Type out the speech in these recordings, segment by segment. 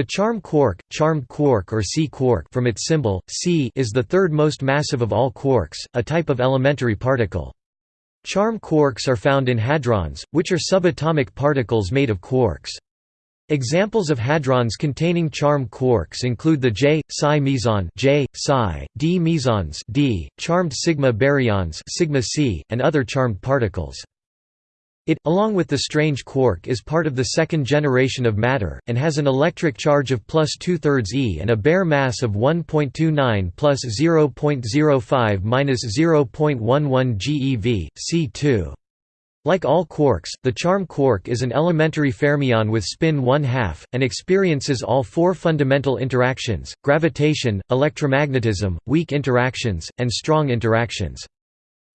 The charm quark, charmed quark or C quark from its symbol, C is the third most massive of all quarks, a type of elementary particle. Charm quarks are found in hadrons, which are subatomic particles made of quarks. Examples of hadrons containing charm quarks include the J, psi meson J, psi, D mesons D, charmed sigma baryons sigma C, and other charmed particles. It, along with the strange quark is part of the second generation of matter, and has an electric charge of plus two-thirds e and a bare mass of 1.29 plus 0.05 minus 0.11 GeV, c2. Like all quarks, the charm quark is an elementary fermion with spin 1 half, and experiences all four fundamental interactions, gravitation, electromagnetism, weak interactions, and strong interactions.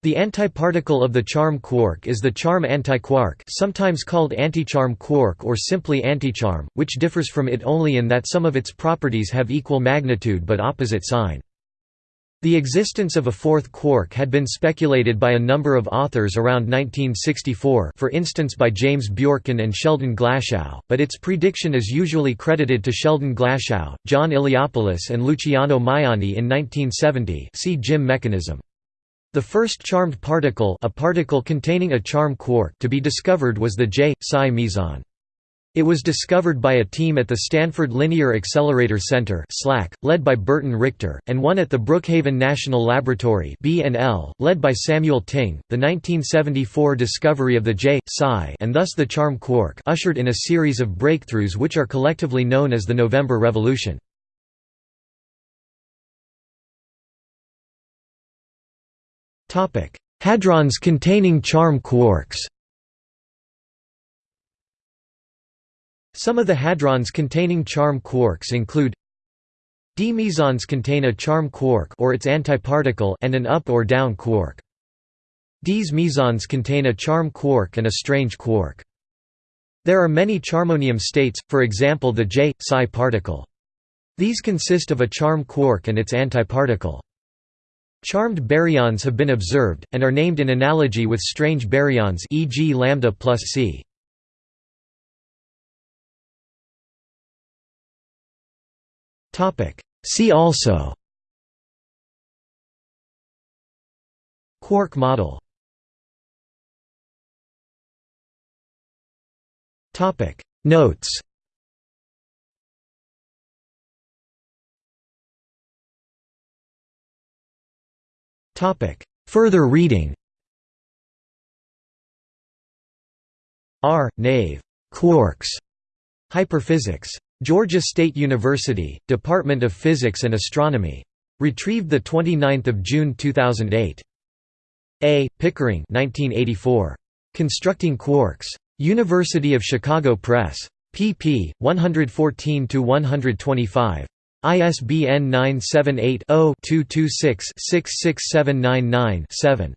The antiparticle of the charm quark is the charm antiquark sometimes called anticharm quark or simply anticharm, which differs from it only in that some of its properties have equal magnitude but opposite sign. The existence of a fourth quark had been speculated by a number of authors around 1964 for instance by James Bjorken and Sheldon Glashow, but its prediction is usually credited to Sheldon Glashow, John Iliopoulos and Luciano Maiani in 1970 see GIM mechanism. The first charmed particle a particle containing a charm quark to be discovered was the J. psi meson. It was discovered by a team at the Stanford Linear Accelerator Center (SLAC), led by Burton Richter, and one at the Brookhaven National Laboratory (BNL), led by Samuel Ting. The 1974 discovery of the J psi and thus the charm quark ushered in a series of breakthroughs which are collectively known as the November Revolution. Hadrons containing charm quarks Some of the hadrons containing charm quarks include D mesons contain a charm quark or its antiparticle and an up or down quark. D's mesons contain a charm quark and a strange quark. There are many charmonium states, for example the J psi particle. These consist of a charm quark and its antiparticle. Charmed baryons have been observed, and are named in analogy with strange baryons e.g. lambda plus c. See also Quark model Notes Further reading R. Nave. Quarks. Hyperphysics. Georgia State University, Department of Physics and Astronomy. Retrieved 29 June 2008. A. Pickering 1984. Constructing Quarks. University of Chicago Press. pp. 114–125. ISBN 978 0 226 66799 7.